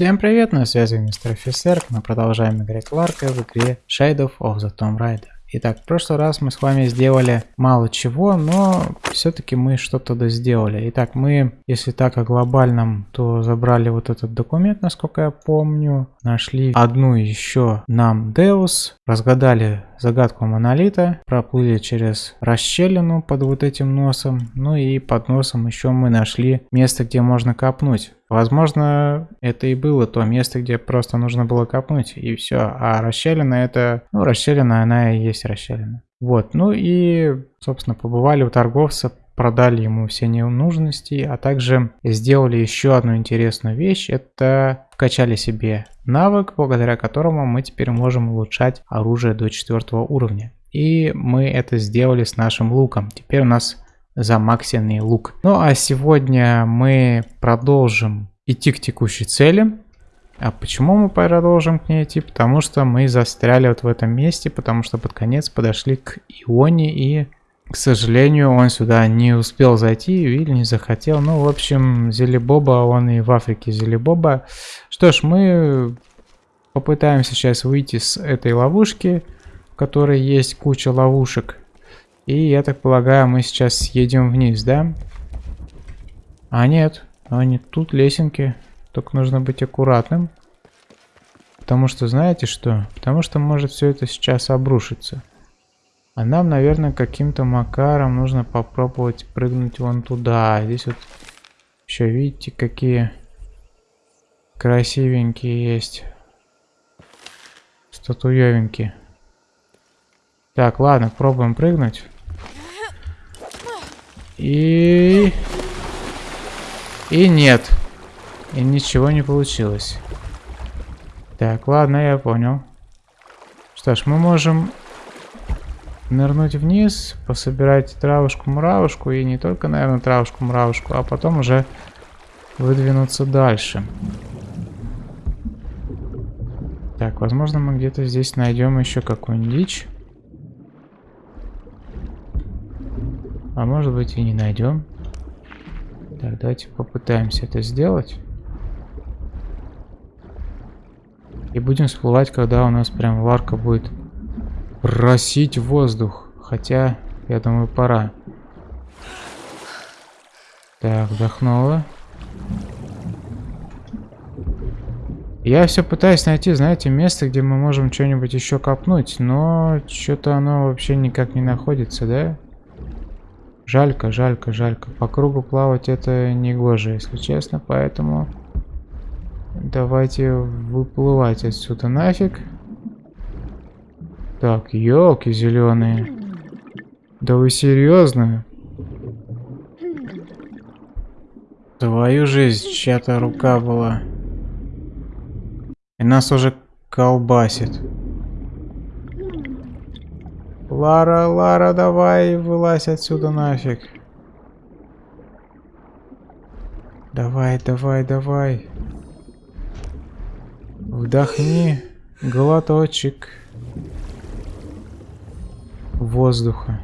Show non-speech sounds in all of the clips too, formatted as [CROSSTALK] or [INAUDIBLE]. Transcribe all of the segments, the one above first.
Всем привет, на связи мистер Офицер, мы продолжаем играть Ларка в игре Shadow of the Tomb Raider. Итак, в прошлый раз мы с вами сделали мало чего, но все-таки мы что-то да сделали. Итак, мы, если так о глобальном, то забрали вот этот документ, насколько я помню. Нашли одну еще нам Deus, разгадали загадку монолита, проплыли через расщелину под вот этим носом, ну и под носом еще мы нашли место, где можно копнуть. Возможно, это и было то место, где просто нужно было копнуть, и все. А расщелина это... Ну, расщелина, она и есть расщелина. Вот, ну и, собственно, побывали у торговца, продали ему все ненужности, а также сделали еще одну интересную вещь. Это вкачали себе навык, благодаря которому мы теперь можем улучшать оружие до четвертого уровня. И мы это сделали с нашим луком. Теперь у нас замаксенный лук. Ну а сегодня мы продолжим идти к текущей цели. А почему мы продолжим к ней идти? Потому что мы застряли вот в этом месте, потому что под конец подошли к Ионе и, к сожалению, он сюда не успел зайти или не захотел. Ну, в общем, Зелебоба, он и в Африке Зелебоба. Что ж, мы попытаемся сейчас выйти с этой ловушки, в которой есть куча ловушек. И я так полагаю, мы сейчас съедем вниз, да? А нет, не тут лесенки. Только нужно быть аккуратным. Потому что, знаете что? Потому что может все это сейчас обрушиться. А нам, наверное, каким-то макаром нужно попробовать прыгнуть вон туда. Здесь вот еще, видите, какие красивенькие есть. Статуевенькие. Так, ладно, пробуем прыгнуть. И... И нет. И ничего не получилось. Так, ладно, я понял. Что ж, мы можем нырнуть вниз, пособирать травушку-муравушку. И не только, наверное, травушку-муравушку, а потом уже выдвинуться дальше. Так, возможно, мы где-то здесь найдем еще какую-нибудь дичь. А может быть и не найдем. Так, давайте попытаемся это сделать. И будем всплывать, когда у нас прям варка будет просить воздух. Хотя, я думаю, пора. Так, вдохнула. Я все пытаюсь найти, знаете, место, где мы можем что-нибудь еще копнуть, но что-то оно вообще никак не находится, да? Жалько, жалько, жалько. По кругу плавать это не гоже, если честно, поэтому давайте выплывать отсюда нафиг. Так, елки зеленые. Да вы серьезно? Твою жизнь, чья-то рука была. И нас уже колбасит. Лара, Лара, давай, вылазь отсюда нафиг. Давай, давай, давай. Вдохни глоточек воздуха.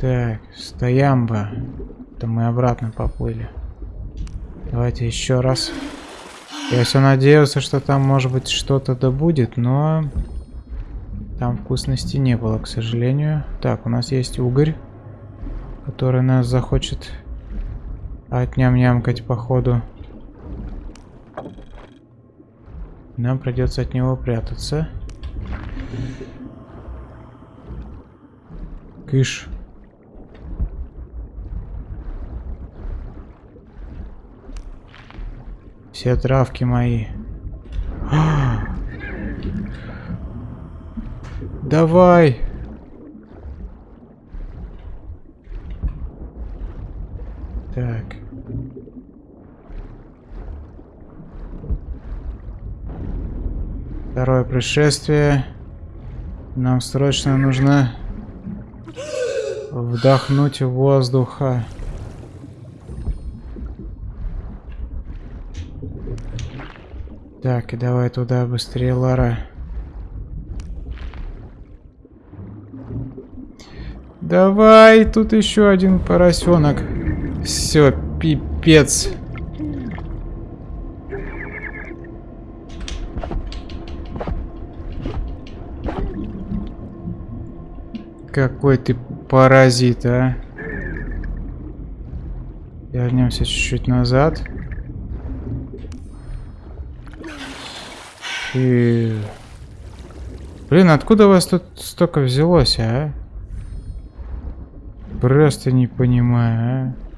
Так, стоямба. Это мы обратно поплыли. Давайте еще раз. Я все надеялся, что там может быть что-то да будет, но там вкусности не было, к сожалению. Так, у нас есть угорь, который нас захочет отням-нямкать походу. Нам придется от него прятаться. Кыш. Все травки мои. [GASPS] Давай. Так. Второе пришествие. Нам срочно нужно вдохнуть воздуха. Так, и давай туда быстрее, Лара. Давай, тут еще один поросенок. Все, пипец. Какой ты паразит, а? Вернемся чуть-чуть назад. И... Блин, откуда у вас тут столько взялось, а? Просто не понимаю, а?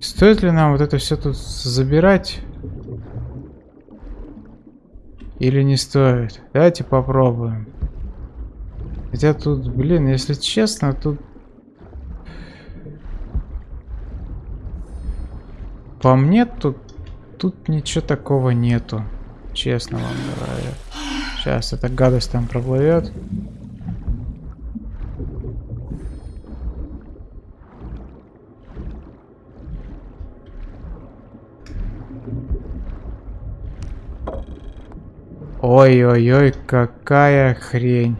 Стоит ли нам вот это все тут забирать? Или не стоит? Давайте попробуем. Хотя тут, блин, если честно, тут... По мне тут, тут ничего такого нету. Честно вам говорю. Сейчас эта гадость там проплывет. Ой-ой-ой, какая хрень.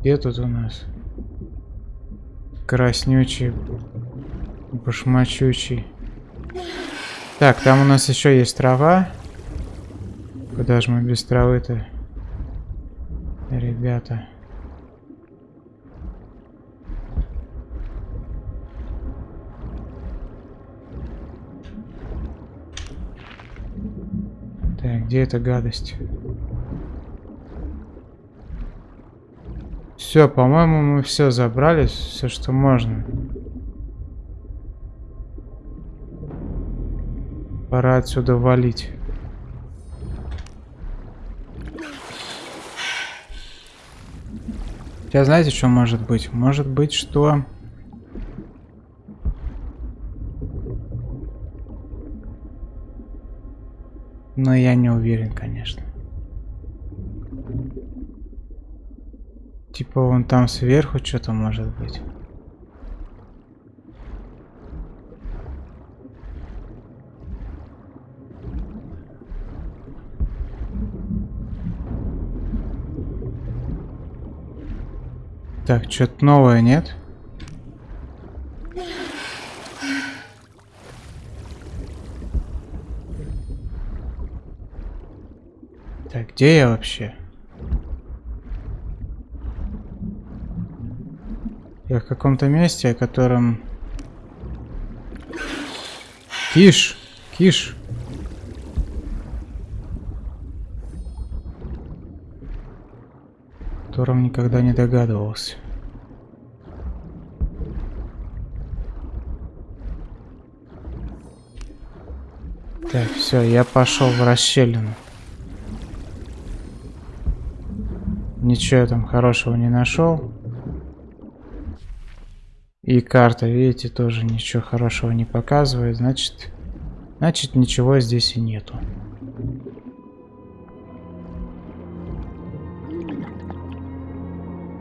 Где тут у нас? Краснючий, башмачучий. Так, там у нас еще есть трава. Куда же мы без травы-то? Ребята. Так, где эта гадость? Все, по-моему, мы все забрали, все, что можно. Пора отсюда валить. Сейчас знаете, что может быть? Может быть, что... Но я не уверен, конечно. Типа вон там сверху что-то может быть. Так, что-то новое, нет? Так, где я вообще? Я в каком-то месте, о котором... Киш! Киш! О котором никогда не догадывался. Так, все, я пошел в расщелину. Ничего я там хорошего не нашел. И карта, видите, тоже ничего хорошего не показывает. Значит, значит ничего здесь и нету.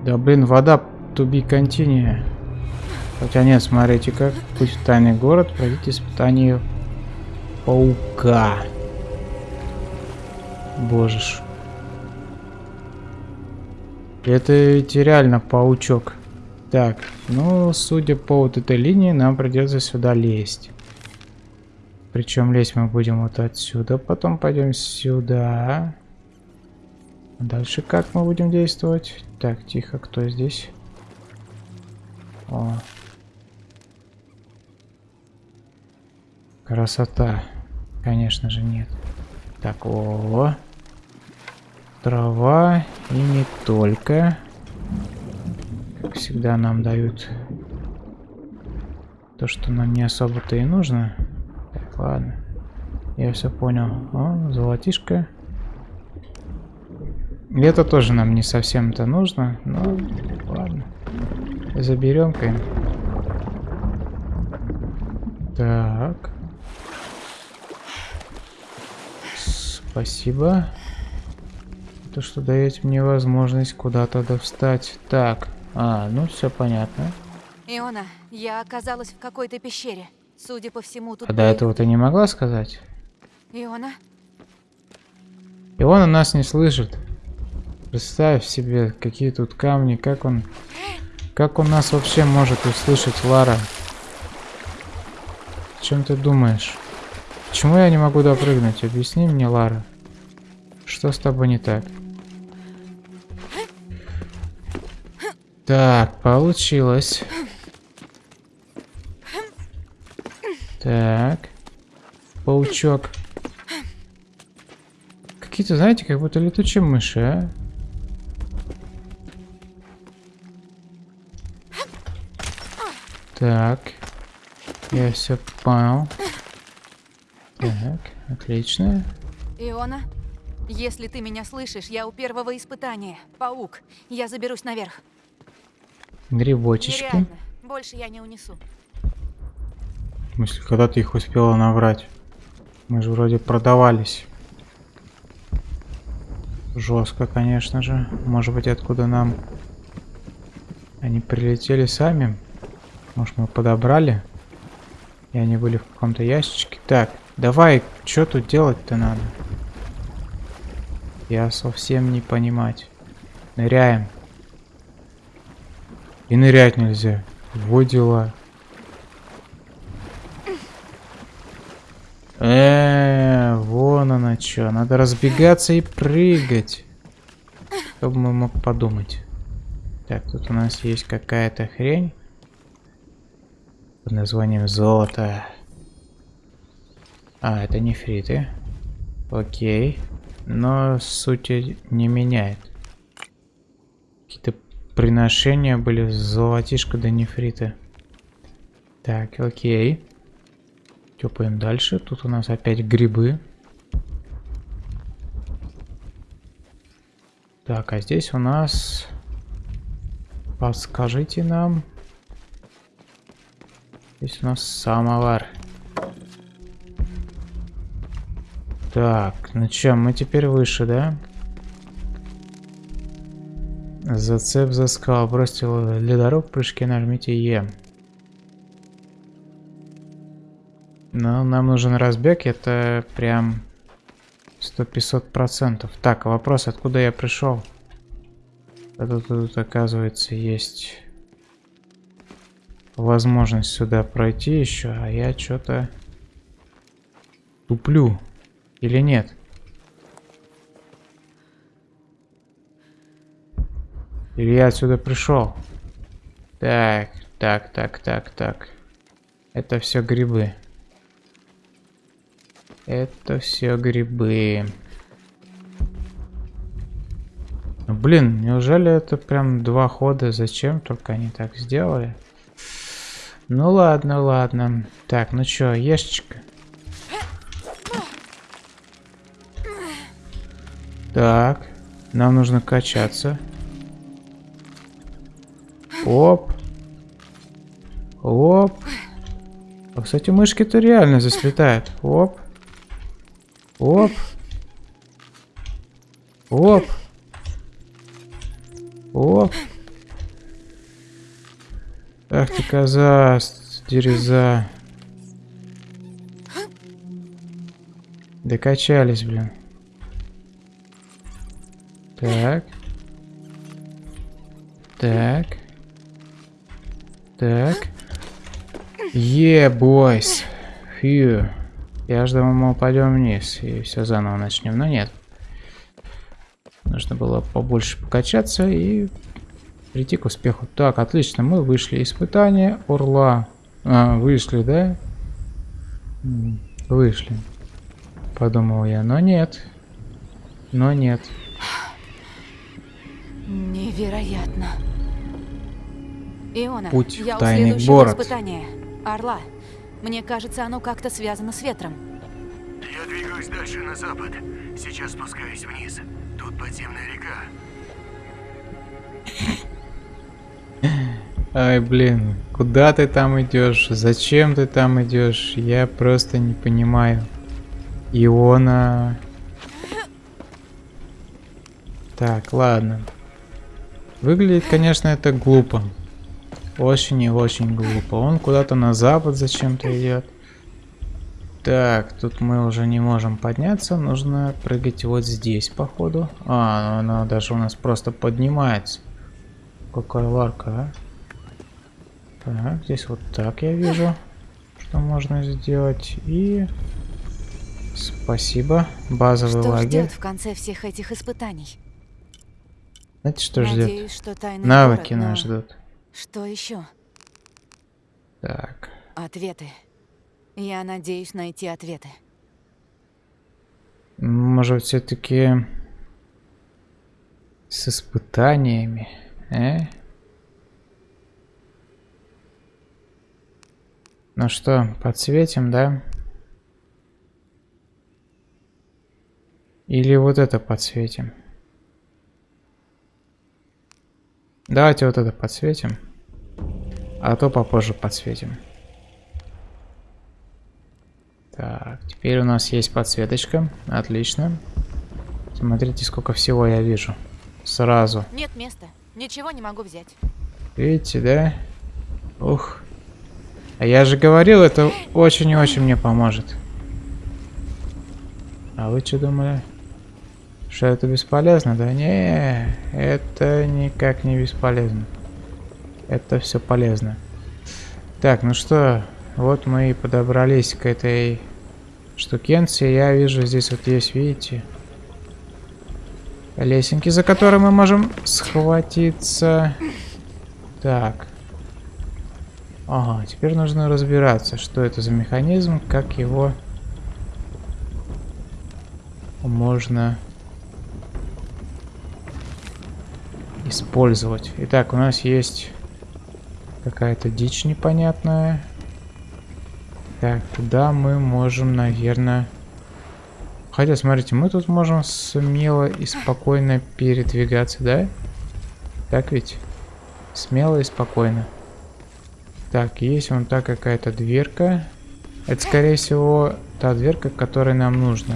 Да блин, вода to be continue. Хотя нет, смотрите как. Путь в тайный город, пройдите испытание паука. Боже ж. Это ведь реально паучок. Так, ну, судя по вот этой линии, нам придется сюда лезть. Причем лезть мы будем вот отсюда, потом пойдем сюда. Дальше как мы будем действовать? Так, тихо, кто здесь? О. Красота. Конечно же нет. Так, о, -о. Трава и не только. Как всегда нам дают то, что нам не особо-то и нужно. Так, ладно. Я все понял. О, золотишко. Это тоже нам не совсем-то нужно. Ну, ладно. Заберем-ка. Так. Спасибо. То, что даете мне возможность куда-то встать. Так. А, ну все понятно. Иона, я оказалась в какой-то пещере. Судя по всему, тут... А до этого ты не могла сказать? Иона? Иона нас не слышит. Представь себе, какие тут камни, как он... Как он нас вообще может услышать, Лара? О чем ты думаешь? почему я не могу допрыгнуть? Объясни мне, Лара. Что с тобой не так? Так, получилось. Так. Паучок. Какие-то, знаете, как будто летучие мыши, а? Так. Я все понял. Так, отлично. Иона, если ты меня слышишь, я у первого испытания. Паук. Я заберусь наверх. Грибочечки. Нереально. Больше я не унесу. В смысле, когда ты их успела набрать? Мы же вроде продавались. Жестко, конечно же. Может быть, откуда нам... Они прилетели сами? Может, мы подобрали? И они были в каком-то ящичке. Так, давай, что тут делать-то надо? Я совсем не понимать. Ныряем. И нырять нельзя. Вот дела. Э, вон она что. Надо разбегаться и прыгать. Кто бы мог подумать. Так, тут у нас есть какая-то хрень. Под названием золото. А, это нефриты. Окей. Но сути не меняет. Приношения были золотишко до нефрита. Так, окей. Тёпаем дальше. Тут у нас опять грибы. Так, а здесь у нас... Подскажите нам. Здесь у нас самовар. Так, ну чё, мы теперь выше, да? Зацеп за скал. Бросьте ледоруб, прыжки нажмите Е. Но нам нужен разбег, это прям 100-500 процентов. Так, вопрос, откуда я пришел? Это тут, оказывается, есть возможность сюда пройти еще, а я что-то туплю. Или нет? Или я отсюда пришел? Так, так, так, так, так. Это все грибы. Это все грибы. Ну, блин, неужели это прям два хода? Зачем только они так сделали? Ну ладно, ладно. Так, ну чё, ешечка. Так, нам нужно качаться. Оп. Оп. А, кстати, мышки-то реально заслетают. Оп. Оп. Оп. Оп. Ах ты коза, дереза. Докачались, блин. Так. Так. Так. Е, бойс. Фью. Я ждал, мы упадем вниз и все заново начнем, но нет. Нужно было побольше покачаться и прийти к успеху. Так, отлично, мы вышли. Испытание Орла. А, вышли, да? Вышли. Подумал я, но нет. Но нет. Невероятно. Иона, Путь я в тайный у следующего город. испытания. Орла. Мне кажется, оно как-то связано с ветром. Я двигаюсь дальше на запад. Сейчас спускаюсь вниз. Тут подземная река. [LAUGHS] Ай, блин, куда ты там идешь? Зачем ты там идешь? Я просто не понимаю. Иона. Так, ладно. Выглядит, конечно, это глупо. Очень и очень глупо. Он куда-то на запад зачем-то идет. Так, тут мы уже не можем подняться. Нужно прыгать вот здесь, походу. А, ну, она даже у нас просто поднимается. Какая ларка, а? Так, здесь вот так я вижу, что можно сделать. И Спасибо. Базовый Что лагерь. ждет в конце всех этих испытаний? Знаете, что ждет? Надеюсь, что тайный Навыки город, но нас ждут. Что еще? Так. Ответы. Я надеюсь найти ответы. Может, все-таки с испытаниями, э? Ну что, подсветим, да? Или вот это подсветим? Давайте вот это подсветим. А то попозже подсветим. Так, теперь у нас есть подсветочка. Отлично. Смотрите, сколько всего я вижу. Сразу. Нет места. Ничего не могу взять. Видите, да? Ух. А я же говорил, это очень и очень мне поможет. А вы что думали? Что это бесполезно? Да не, это никак не бесполезно. Это все полезно. Так, ну что, вот мы и подобрались к этой штукенции. Я вижу, здесь вот есть, видите, лесенки, за которые мы можем схватиться. Так. Ага, теперь нужно разбираться, что это за механизм, как его можно использовать. Итак, у нас есть какая-то дичь непонятная. Так, куда мы можем, наверное... Хотя, смотрите, мы тут можем смело и спокойно передвигаться, да? Так ведь? Смело и спокойно. Так, есть вон та какая-то дверка. Это, скорее всего, та дверка, которая нам нужна.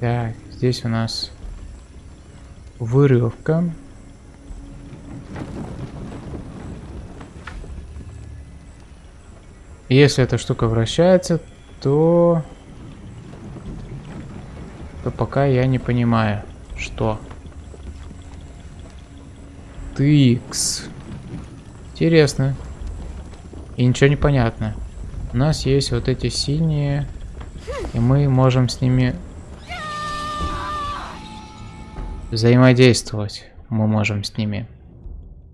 Так, здесь у нас вырывка. Если эта штука вращается, то... То пока я не понимаю, что... Тыкс. Интересно. И ничего не понятно. У нас есть вот эти синие, и мы можем с ними взаимодействовать. Мы можем с ними.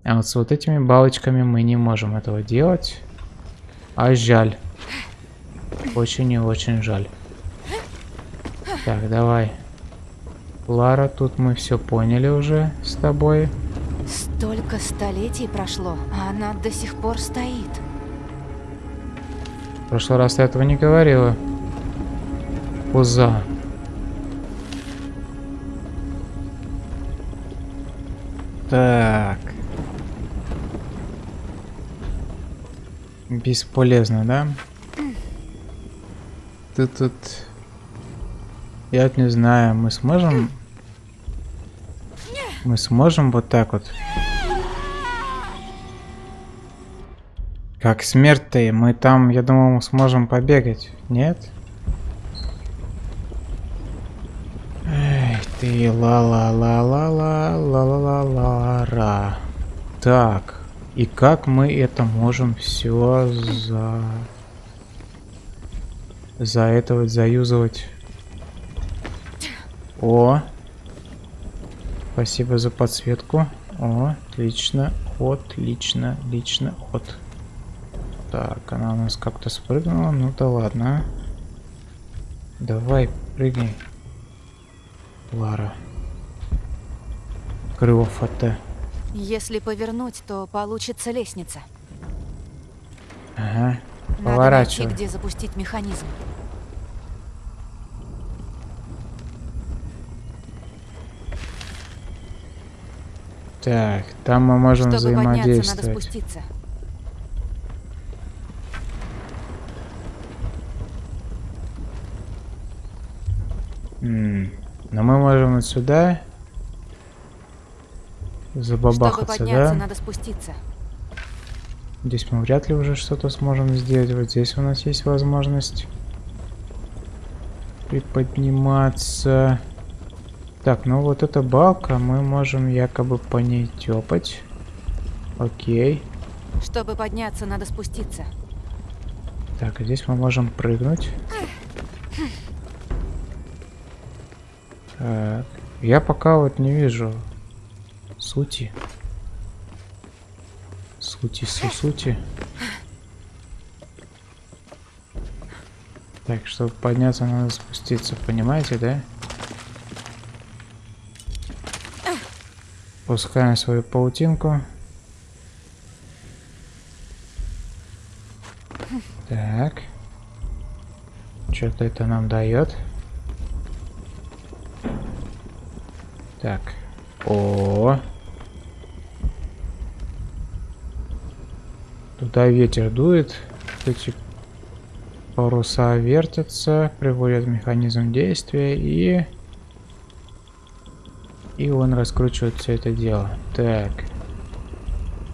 А вот с вот этими балочками мы не можем этого делать. А жаль. Очень и очень жаль. Так, давай. Лара, тут мы все поняли уже с тобой. Столько столетий прошло, а она до сих пор стоит. В прошлый раз ты этого не говорила. Пуза. Так. Бесполезно, да? Ты тут... Я не знаю, мы сможем... Мы сможем вот так вот... Как смерть-то, мы там, я думал, мы сможем побегать. Нет? Эй, ты ла-ла-ла-ла-ла-ла-ла-ла-ра. Так, и как мы это можем все за... За это вот заюзывать? О! Спасибо за подсветку. О, отлично, отлично, лично, от. Так, она у нас как-то спрыгнула. Ну да ладно. Давай, прыгни. Лара. Крыло ФТ. Если повернуть, то получится лестница. Ага. Надо найти, Поворачивай. где запустить механизм. Так, там мы можем Чтобы подняться, надо взаимодействовать. спуститься. М, Но мы можем вот сюда Забабахаться, Чтобы подняться, да? надо спуститься. Здесь мы вряд ли уже что-то сможем сделать. Вот здесь у нас есть возможность приподниматься. Так, ну вот эта балка, мы можем якобы по ней тепать. Окей. Чтобы подняться, надо спуститься. Так, а здесь мы можем прыгнуть. Так, я пока вот не вижу сути. Сути, су сути. Так, чтобы подняться, надо спуститься, понимаете, да? Пускаем свою паутинку. Так. Что-то это нам дает. Так. О. Туда ветер дует. Эти паруса вертятся, приводят механизм действия и... И он раскручивает все это дело. Так.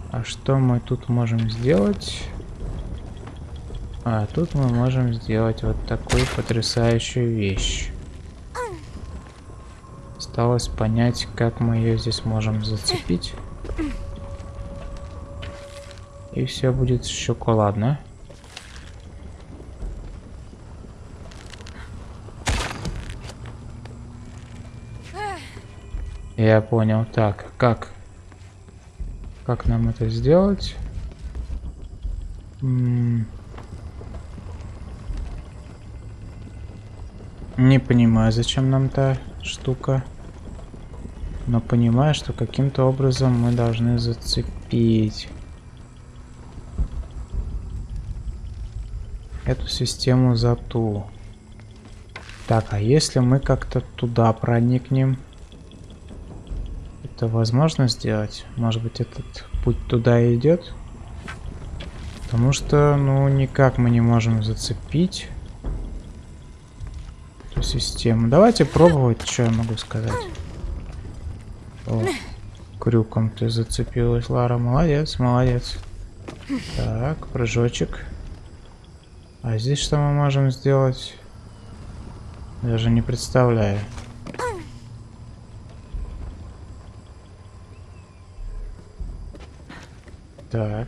А что мы тут можем сделать? А, тут мы можем сделать вот такую потрясающую вещь. Осталось понять, как мы ее здесь можем зацепить. И все будет шоколадно. Я понял. Так, как? Как нам это сделать? Не понимаю, зачем нам та штука. Но понимаю, что каким-то образом мы должны зацепить эту систему за ту. Так, а если мы как-то туда проникнем? Это возможно сделать? Может быть этот путь туда идет? Потому что, ну, никак мы не можем зацепить эту систему. Давайте пробовать, что я могу сказать. О, крюком ты зацепилась, Лара. Молодец, молодец. Так, прыжочек. А здесь что мы можем сделать? Даже не представляю. Так.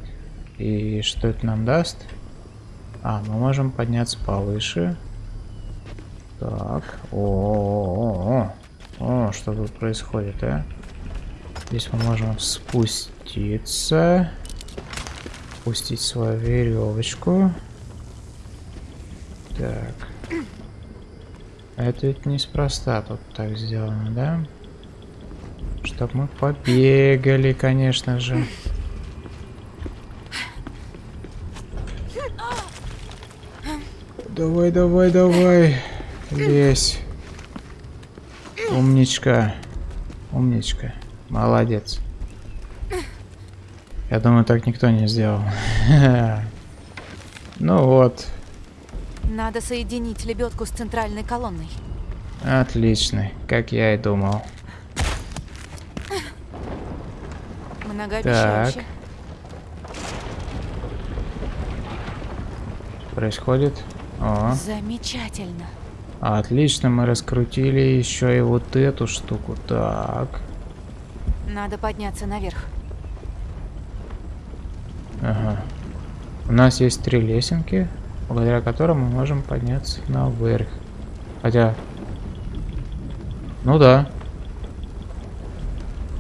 И что это нам даст? А, мы можем подняться повыше. Так. О, -о, -о, -о. О, что тут происходит, а? Здесь мы можем спуститься. Пустить свою веревочку. Так. Это ведь неспроста тут так сделано, да? Чтоб мы побегали, конечно же. Давай, давай, давай. Лезь. Умничка. Умничка. Молодец. Я думаю, так никто не сделал. [LAUGHS] ну вот. Надо соединить лебедку с центральной колонной. Отлично, как я и думал. Так. Происходит? О. Замечательно. Отлично, мы раскрутили еще и вот эту штуку. Так. Надо подняться наверх. Ага. У нас есть три лесенки, благодаря которым мы можем подняться наверх. Хотя... Ну да.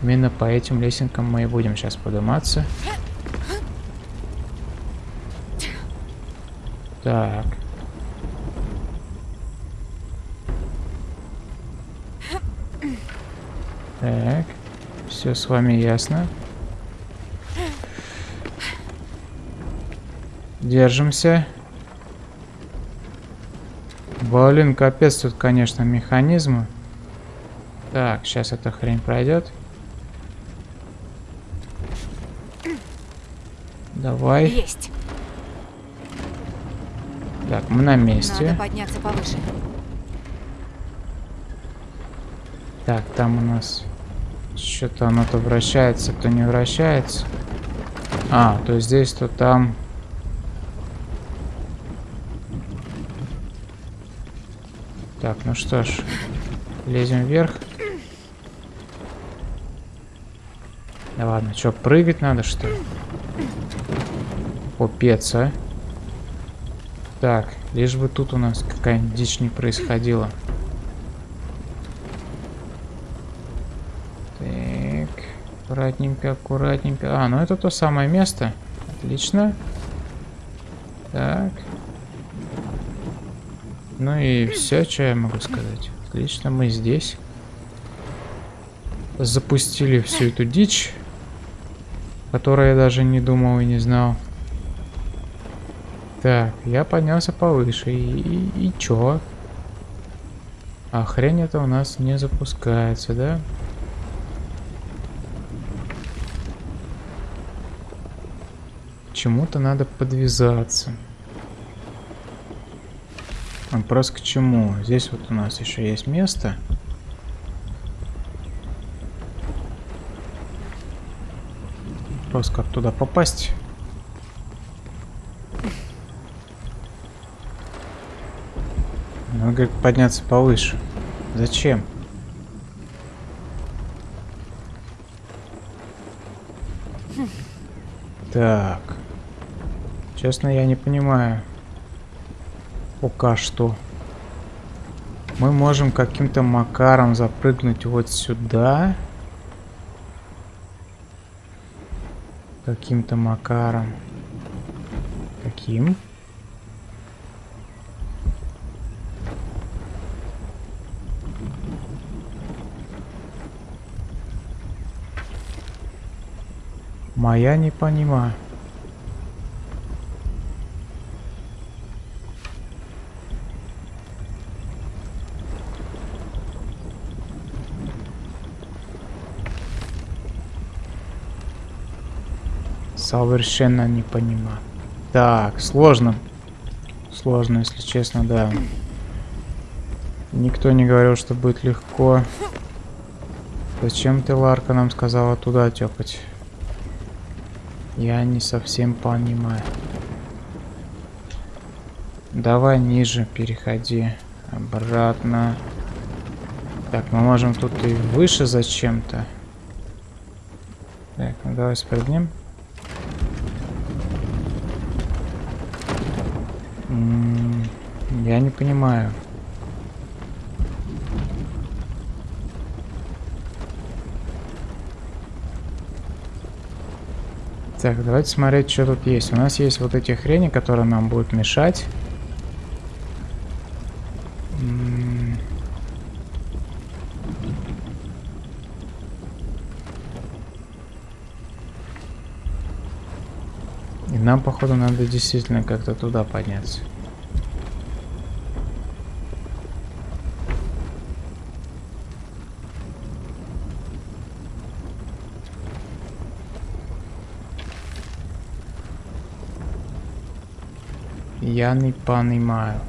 Именно по этим лесенкам мы и будем сейчас подниматься. Так. Так. Все с вами ясно. Держимся. Блин, капец тут, конечно, механизмы. Так, сейчас эта хрень пройдет. Давай. Есть. Так, мы на месте. Надо подняться повыше. Так, там у нас что-то оно то вращается, то не вращается. А, то здесь, то там. Так, ну что ж, лезем вверх. Да ладно, что, прыгать надо, что ли? Купец, а? Так, лишь бы тут у нас какая-нибудь дичь не происходила. Так, аккуратненько, аккуратненько. А, ну это то самое место. Отлично. Отлично. Ну и все, что я могу сказать. Отлично, мы здесь. Запустили всю эту дичь, которую я даже не думал и не знал. Так, я поднялся повыше. И, и, и чё? А хрень это у нас не запускается, да? Чему-то надо подвязаться. Вопрос к чему? Здесь вот у нас еще есть место. Вопрос, как туда попасть? Надо, говорит, подняться повыше. Зачем? Так. Честно, я не понимаю. Пока что. Мы можем каким-то макаром запрыгнуть вот сюда. Каким-то макаром. Каким? Моя не понимаю. Совершенно не понимаю. Так, сложно. Сложно, если честно, да. Никто не говорил, что будет легко. Зачем ты, Ларка, нам сказала туда тёпать? Я не совсем понимаю. Давай ниже переходи. Обратно. Так, мы можем тут и выше зачем-то. Так, ну давай спрыгнем. Я не понимаю. Так, давайте смотреть, что тут есть. У нас есть вот эти хрени, которые нам будут мешать. И нам, походу, надо действительно как-то туда подняться. Я не понимаю.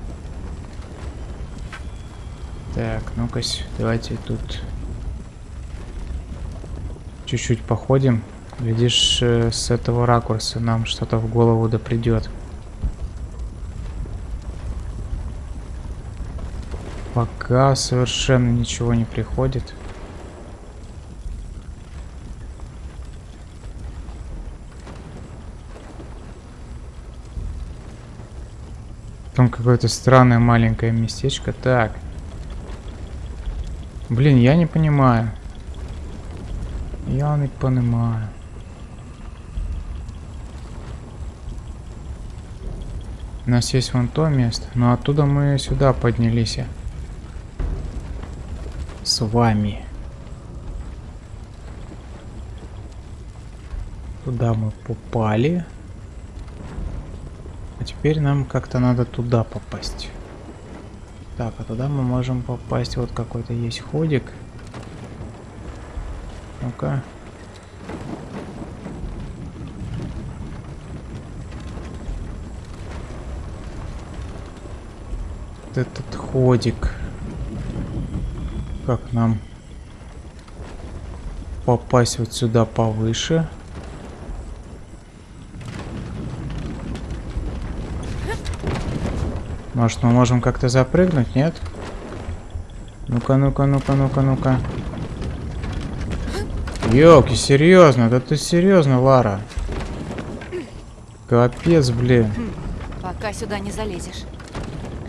Так, ну-ка, давайте тут чуть-чуть походим. Видишь, э, с этого ракурса нам что-то в голову да придет. Пока совершенно ничего не приходит. Там какое-то странное маленькое местечко. Так. Блин, я не понимаю. Я не понимаю. У нас есть вон то место, но оттуда мы сюда поднялись. С вами. Туда мы попали. А теперь нам как-то надо туда попасть. Так, а туда мы можем попасть. Вот какой-то есть ходик. Ну-ка. Вот этот ходик. Как нам попасть вот сюда повыше? Может, мы можем как-то запрыгнуть, нет? Ну-ка, ну-ка, ну-ка, ну-ка, ну-ка. Ёлки, серьезно? Да ты серьезно, Лара? Капец, блин. Пока сюда не залезешь.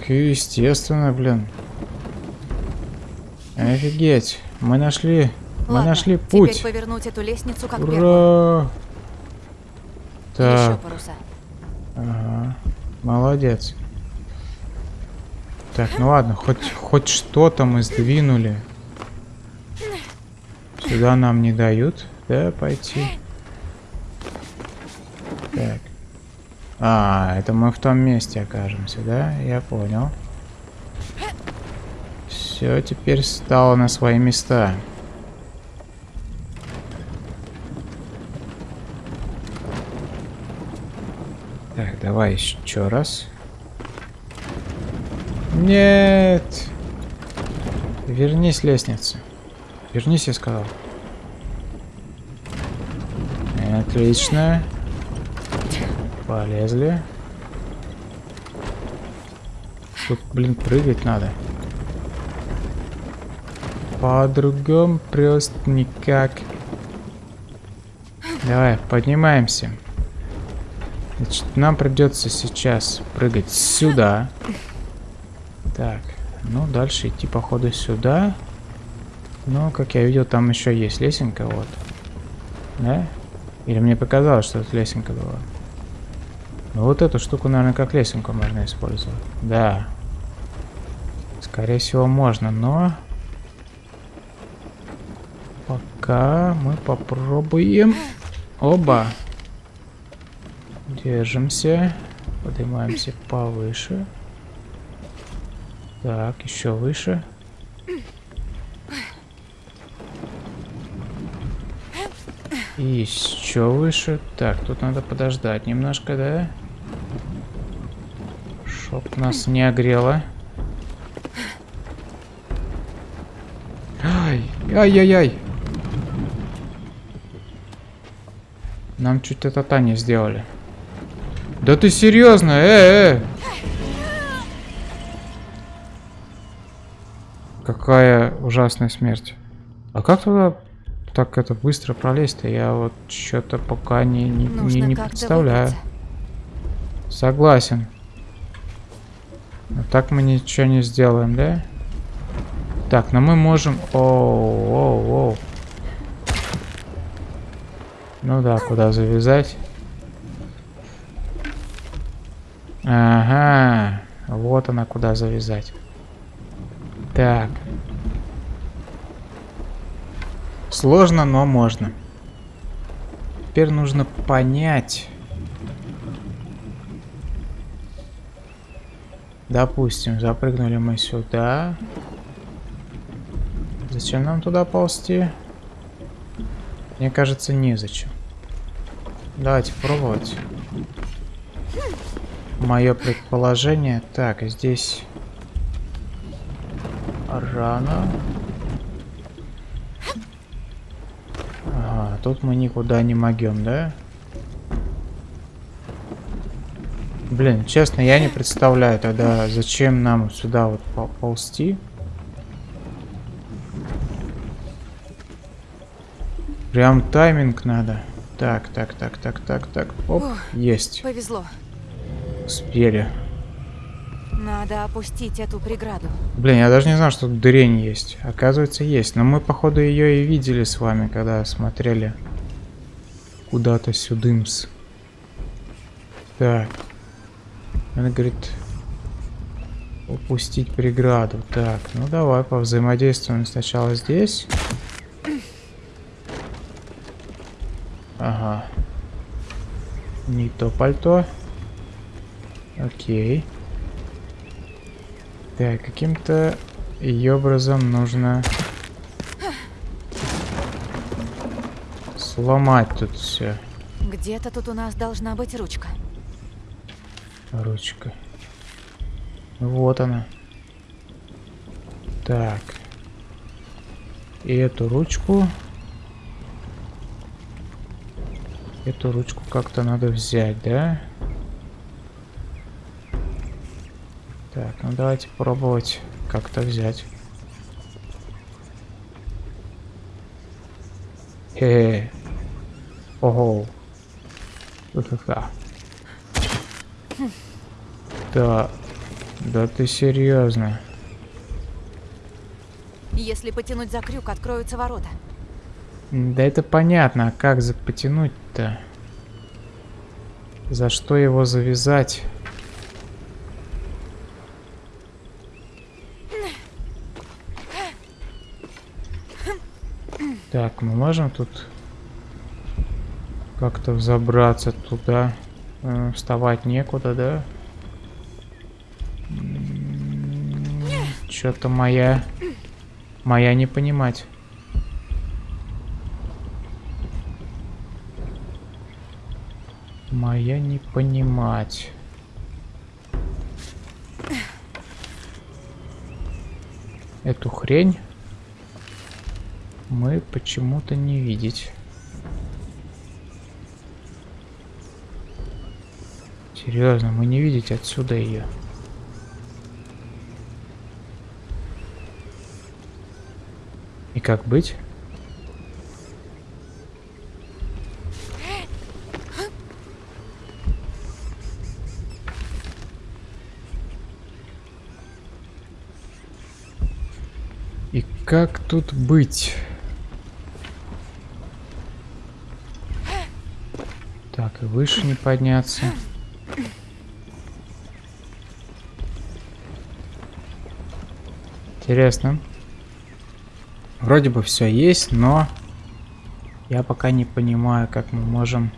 Естественно, блин. Офигеть. Мы нашли Мы Ладно, нашли теперь путь. повернуть эту лестницу как первую. Ура! Еще Так, паруса. ага. Молодец. Так, ну ладно, хоть, хоть что-то мы сдвинули. Сюда нам не дают, да, пойти. А, это мы в том месте окажемся, да? Я понял. Все теперь стало на свои места. Так, давай еще раз. Нет! Вернись, лестница. Вернись, я сказал. Отлично. Полезли. Тут, блин, прыгать надо. По-другому просто никак. Давай, поднимаемся. Значит, нам придется сейчас прыгать сюда. Так, ну дальше идти походу сюда. Но, как я видел, там еще есть лесенка, вот. Да? Или мне показалось, что это лесенка была? Ну вот эту штуку, наверное, как лесенку можно использовать. Да. Скорее всего, можно, но... Пока мы попробуем... Оба. Держимся. Поднимаемся повыше. Так, еще выше. И еще выше. Так, тут надо подождать немножко, да? Чтоб нас не огрело. Ай, ай-яй-яй. Нам чуть это Таня сделали. Да ты серьезно? Э, э. Какая ужасная смерть. А как туда так это быстро пролезть-то? Я вот что-то пока не, не, не, Нужно не представляю. выбраться. Согласен. Но так мы ничего не сделаем, да? Так, но мы можем... Оу, оу, оу. Ну да, куда завязать? Ага, вот она куда завязать. Так. Сложно, но можно. Теперь нужно понять. Допустим, запрыгнули мы сюда. Зачем нам туда ползти? Мне кажется, незачем. Давайте пробовать. Мое предположение. Так, здесь рано. Ага, тут мы никуда не могем, да? Блин, честно, я не представляю тогда, зачем нам сюда вот пол- ползти. Прям тайминг надо. Так, так, так, так, так, так. Оп, Ух. есть. Повезло. Успели. Надо опустить эту преграду. Блин, я даже не знал, что тут дырень есть. Оказывается, есть. Но мы, походу, ее и видели с вами, когда смотрели куда-то сюдымс. Так. Она говорит, упустить преграду. Так, ну давай повзаимодействуем сначала здесь. Ага. Не то пальто. Окей. Так, каким-то образом нужно сломать тут все. Где-то тут у нас должна быть ручка. Ручка. Вот она. Так. И эту ручку. Эту ручку как-то надо взять, да? Так, ну давайте пробовать как-то взять. Хе. Ого. Ха-ха-ха. Да. Да ты серьезно? Если потянуть за крюк, откроются ворота. Да это понятно, а как за потянуть-то? За что его завязать? Так, мы можем тут как-то взобраться туда? Э, вставать некуда, да? Что-то моя... Моя не понимать. Моя не понимать. Эту хрень мы почему-то не видеть. Серьезно, мы не видеть отсюда ее. И как быть? И как тут быть? Так, и выше не подняться. Интересно. Вроде бы все есть, но я пока не понимаю, как мы можем...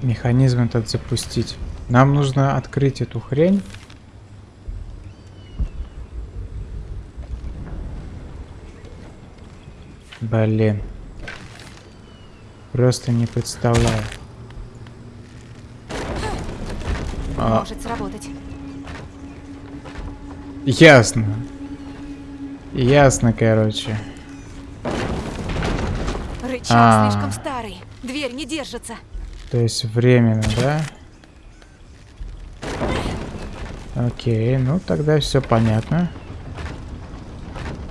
Механизм этот запустить. Нам нужно открыть эту хрень. Блин. Просто не представляю. Может сработать. Ясно. Ясно, короче. Рычаг а -а -а. слишком старый. Дверь не держится. То есть временно, да? Окей, ну тогда все понятно.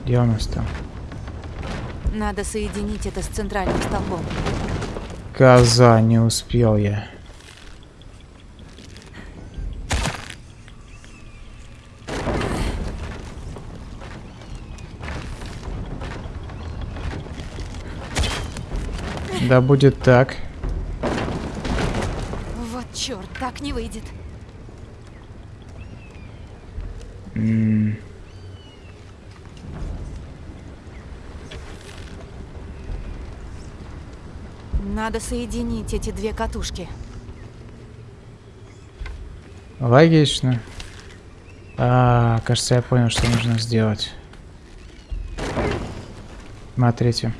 Где у нас там? Надо соединить это с центральным столбом. Коза, не успел я. Да будет так. Вот черт, так не выйдет. М Надо соединить эти две катушки. Логично. А, кажется, я понял, что нужно сделать. Смотрите.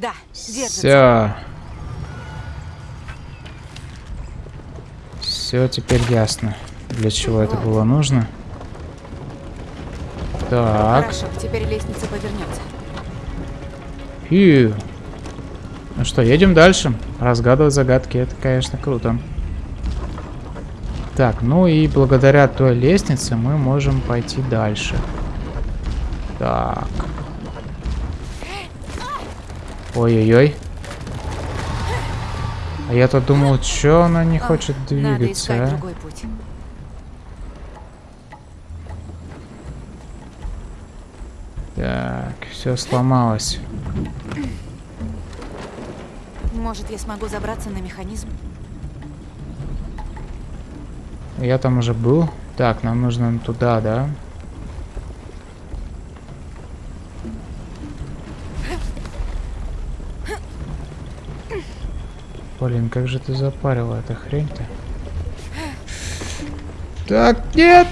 Да, держится. Все. Все теперь ясно, для чего это было нужно. Так. Хорошо, теперь лестница повернется. И... Ну что, едем дальше. Разгадывать загадки, это, конечно, круто. Так, ну и благодаря той лестнице мы можем пойти дальше. Так. Ой-ой-ой. А я-то думал, что она не хочет двигаться, Надо а? другой путь. Так, все сломалось. Может, я смогу забраться на механизм? Я там уже был. Так, нам нужно туда, да? Блин, как же ты запарила эта хрень-то? Так, нет!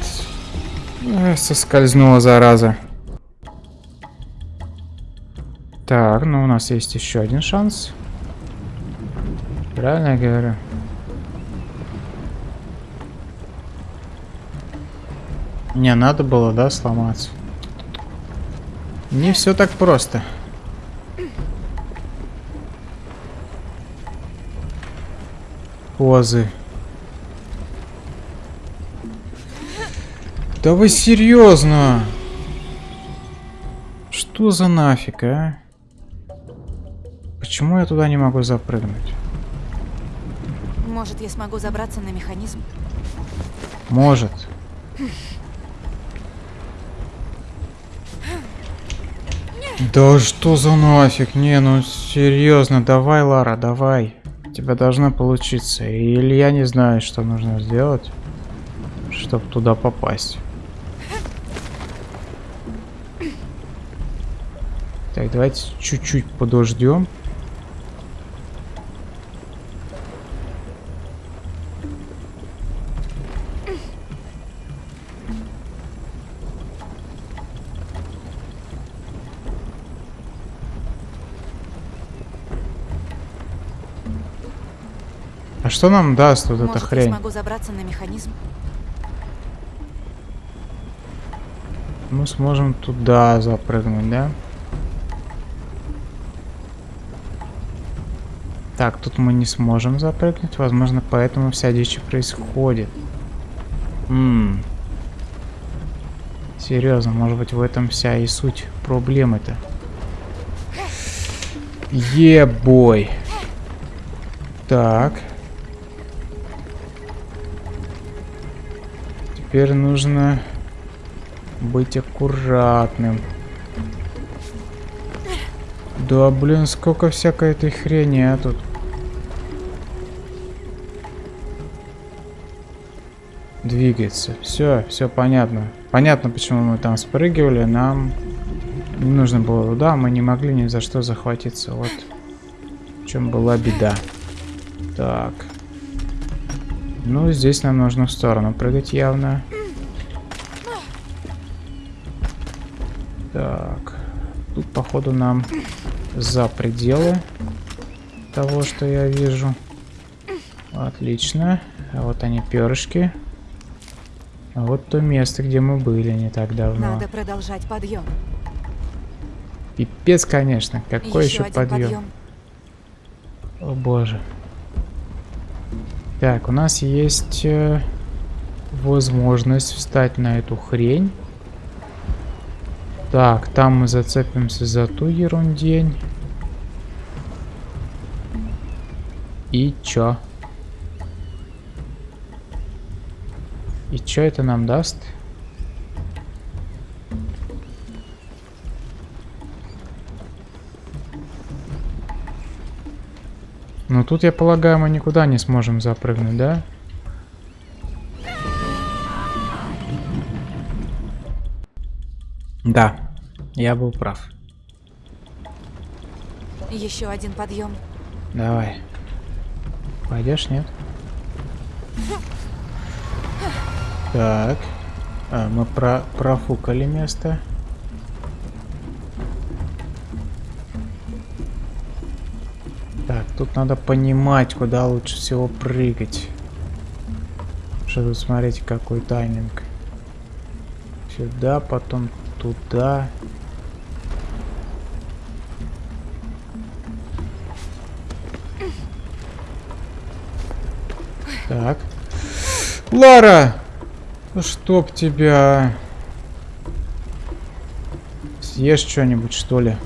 Соскользнула, зараза. Так, ну у нас есть еще один шанс. Правильно я говорю? Не, надо было, да, сломаться. Не все так просто. Позы. Да вы серьезно? Что за нафиг, а? Почему я туда не могу запрыгнуть? Может, я смогу забраться на механизм? Может. Да что за нафиг? Не, ну серьезно, давай, Лара, давай. Тебя должно получиться. Или я не знаю, что нужно сделать, чтобы туда попасть. Так, давайте чуть-чуть подождем. Что нам даст вот Может, эта я хрень? смогу забраться на механизм? Мы сможем туда запрыгнуть, да? Так, тут мы не сможем запрыгнуть. Возможно, поэтому вся дичь происходит. Ммм. Серьезно, может быть, в этом вся и суть проблемы-то. Ебой. Так. Теперь нужно быть аккуратным. Да, блин, сколько всякой этой хрени, а тут. Двигается. Все, все понятно. Понятно, почему мы там спрыгивали. Нам не нужно было туда. Мы не могли ни за что захватиться. Вот в чем была беда. Так. Ну, здесь нам нужно в сторону прыгать явно. Так. Тут, походу, нам за пределы того, что я вижу. Отлично. А вот они, перышки. А вот то место, где мы были не так давно. Надо продолжать подъем. Пипец, конечно. Какой еще, один подъем? О боже. Так, у нас есть э, возможность встать на эту хрень. Так, там мы зацепимся за ту ерундень. И чё? И чё это нам даст? Ну тут, я полагаю, мы никуда не сможем запрыгнуть, да? Да, я был прав. Еще один подъем. Давай. Пойдешь, нет? Так. А, мы про профукали место. Тут надо понимать, куда лучше всего прыгать. Что тут, смотрите, какой тайминг. Сюда, потом туда. Так. Лара! Ну чтоб тебя... Съешь что-нибудь, что ли?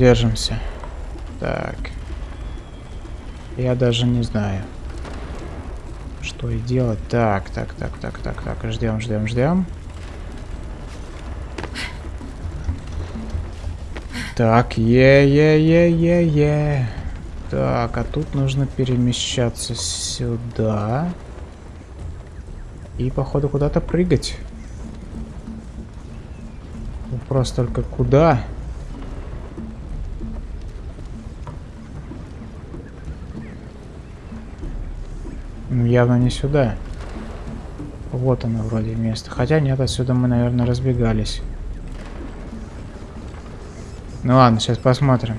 Держимся. Так. Я даже не знаю, что и делать. Так, так, так, так, так, так. Ждем, ждем, ждем. Так, е-е-е-е-е. Так, а тут нужно перемещаться сюда. И, походу, куда-то прыгать. Вопрос только куда? Ну, явно не сюда. Вот оно вроде место. Хотя нет, отсюда мы, наверное, разбегались. Ну ладно, сейчас посмотрим.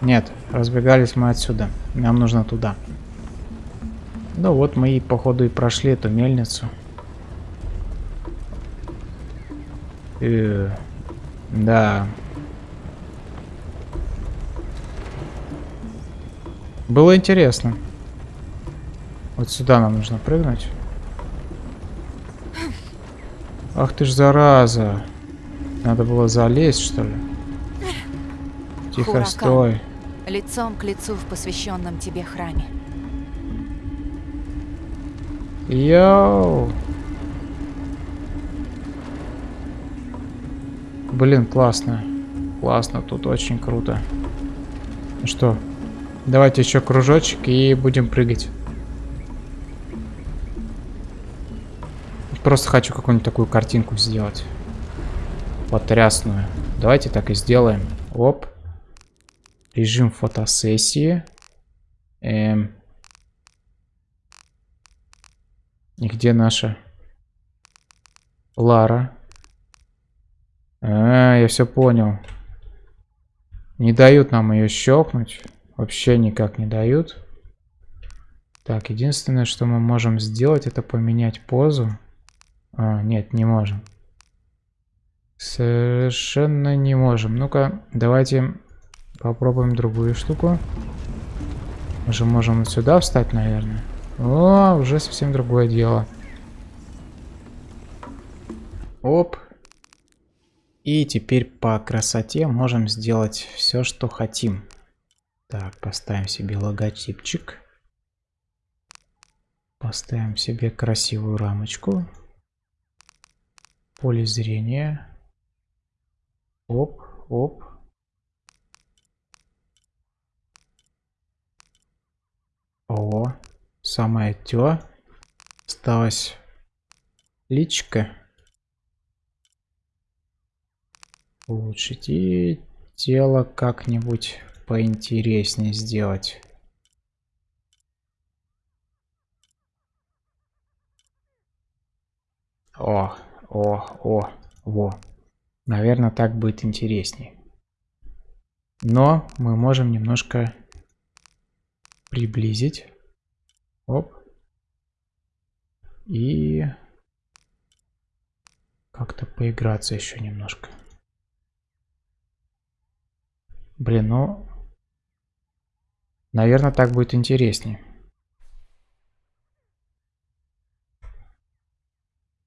Нет, разбегались мы отсюда. Нам нужно туда. Ну вот мы и походу и прошли эту мельницу. Э, да. Было интересно. Вот сюда нам нужно прыгнуть. Ах ты ж зараза. Надо было залезть, что ли? Тихо, Хуракан. стой. лицом к лицу в посвященном тебе храме. Йоу! Блин, классно. Классно, тут очень круто. Ну что, давайте еще кружочек и будем прыгать. Просто хочу какую-нибудь такую картинку сделать. Потрясную. Давайте так и сделаем. Оп. Режим фотосессии. Эм. И где наша Лара? А, я все понял. Не дают нам ее щелкнуть. Вообще никак не дают. Так, единственное, что мы можем сделать, это поменять позу. А, нет, не можем. Совершенно не можем. Ну-ка, давайте попробуем другую штуку. Мы же можем сюда встать, наверное. О, уже совсем другое дело. Оп. И теперь по красоте можем сделать все, что хотим. Так, поставим себе логотипчик. Поставим себе красивую рамочку. Поле зрения. Оп, оп. О, самое тё. Осталось личка. улучшить и тело как-нибудь поинтереснее сделать. О, о, о, во. Наверное, так будет интереснее. Но мы можем немножко приблизить. Оп. И как-то поиграться еще немножко. Блин, ну... Наверное, так будет интереснее.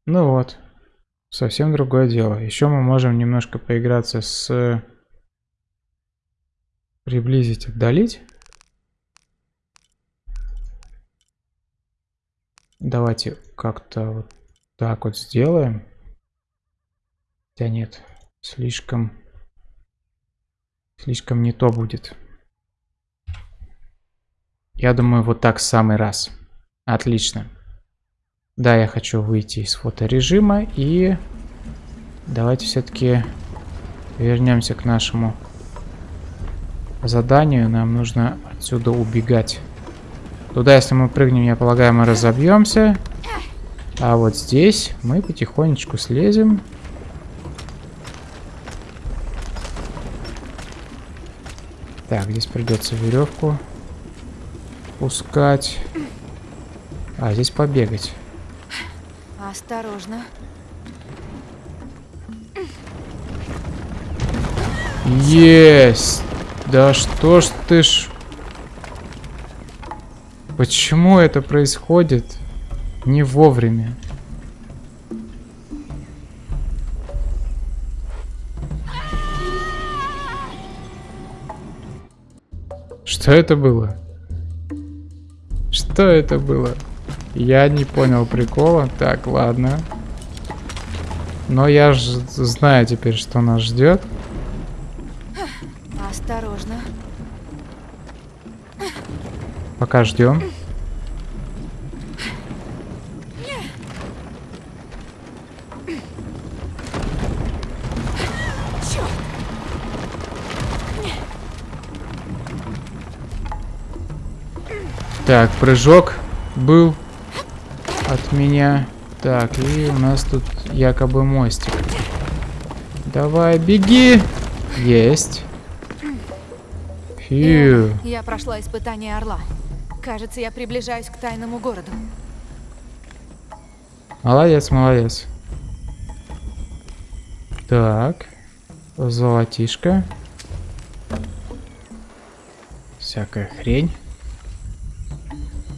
Ну вот. Совсем другое дело. Еще мы можем немножко поиграться с... Приблизить, отдалить. Давайте как-то вот так вот сделаем. Хотя нет, слишком Слишком не то будет. Я думаю, вот так самый раз. Отлично. Да, я хочу выйти из фоторежима и давайте все-таки вернемся к нашему заданию. Нам нужно отсюда убегать. Туда, если мы прыгнем, я полагаю, мы разобьемся. А вот здесь мы потихонечку слезем. Так, здесь придется веревку пускать. А, здесь побегать. Осторожно. Есть! Да что ж ты ж... Почему это происходит не вовремя? Что это было? Что это было? Я не понял прикола. Так, ладно. Но я же знаю теперь, что нас ждет. Осторожно. Пока ждем. Так, прыжок был меня. Так, и у нас тут якобы мостик. Давай, беги! Есть. Фью. Я прошла испытание Орла. Кажется, я приближаюсь к тайному городу. Молодец, молодец. Так. Золотишко. Всякая хрень.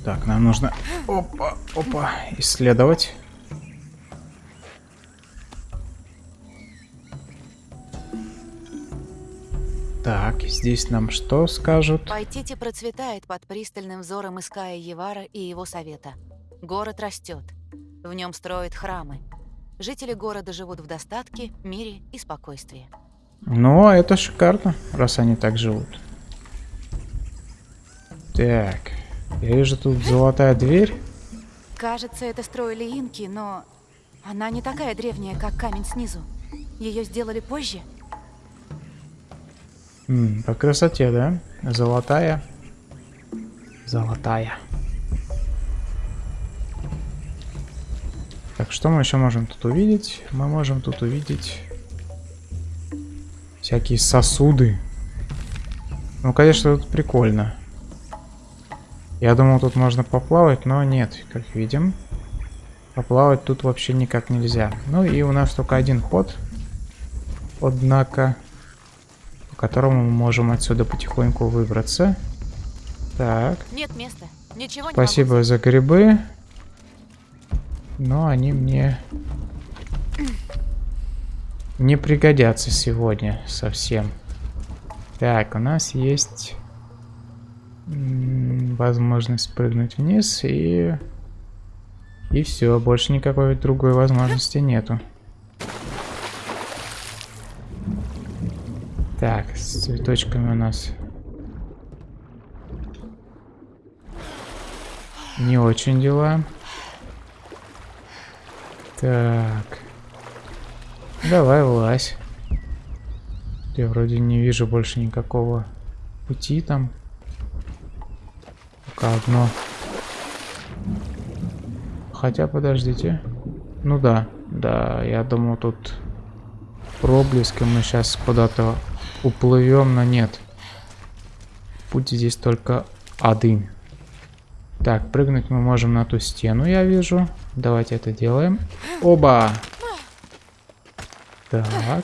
Так, нам нужно... Опа, опа, исследовать. Так, здесь нам что скажут? Пайтити процветает под пристальным взором Иская Евара и его совета. Город растет. В нем строят храмы. Жители города живут в достатке, мире и спокойствии. Ну, а это шикарно, раз они так живут. Так, я вижу тут золотая дверь. Кажется, это строили инки, но она не такая древняя, как камень снизу. Ее сделали позже. М, по красоте, да? Золотая. Золотая. Так, что мы еще можем тут увидеть? Мы можем тут увидеть всякие сосуды. Ну, конечно, тут прикольно. Я думал, тут можно поплавать, но нет, как видим. Поплавать тут вообще никак нельзя. Ну и у нас только один ход. Однако, по которому мы можем отсюда потихоньку выбраться. Так. Нет места. Ничего не Спасибо могу. за грибы. Но они мне не пригодятся сегодня совсем. Так, у нас есть возможность спрыгнуть вниз и... И все, больше никакой другой возможности нету. Так, с цветочками у нас не очень дела. Так. Давай, влазь. Я вроде не вижу больше никакого пути там. Только одно. Хотя, подождите. Ну да, да, я думал тут проблеск, и мы сейчас куда-то уплывем, но нет. Путь здесь только один. Так, прыгнуть мы можем на ту стену, я вижу. Давайте это делаем. Оба! Так.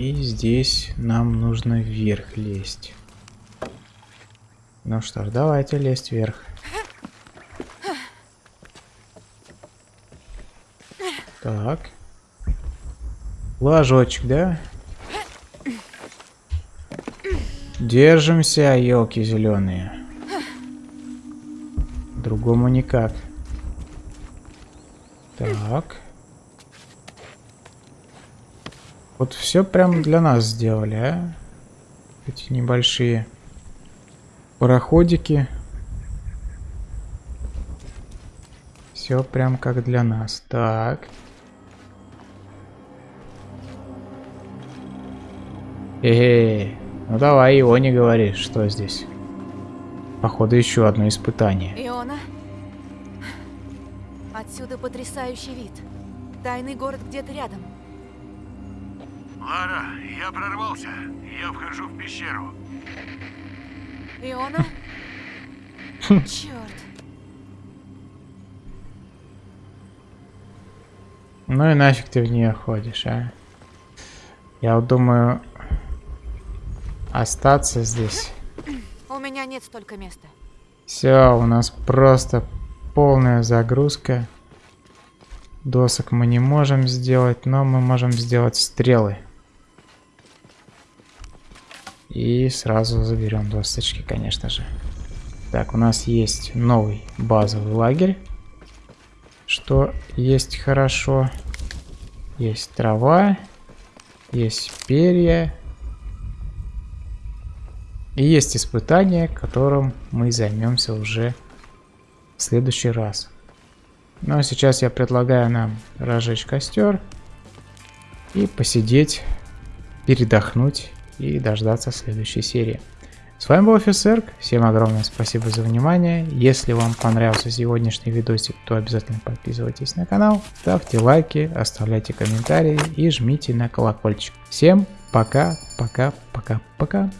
И здесь нам нужно вверх лезть. Ну что ж, давайте лезть вверх. Так. Ложочек, да? Держимся, елки зеленые. Другому никак. Так. Вот все прям для нас сделали, а? Эти небольшие пароходики. Все прям как для нас. Так. Эй, ну давай его не говори, что здесь. Походу еще одно испытание. Иона? Отсюда потрясающий вид. Тайный город где-то рядом. Лара, я прорвался. Я вхожу в пещеру. Иона? Черт. Ну и нафиг ты в нее ходишь, а? Я вот думаю остаться здесь. У меня нет столько места. Все, у нас просто полная загрузка. Досок мы не можем сделать, но мы можем сделать стрелы. И сразу заберем досточки, конечно же. Так, у нас есть новый базовый лагерь. Что есть хорошо. Есть трава. Есть перья. И есть испытание, которым мы займемся уже в следующий раз. Ну а сейчас я предлагаю нам разжечь костер и посидеть, передохнуть и дождаться следующей серии. С вами был офицер, всем огромное спасибо за внимание. Если вам понравился сегодняшний видосик, то обязательно подписывайтесь на канал, ставьте лайки, оставляйте комментарии и жмите на колокольчик. Всем пока, пока, пока, пока.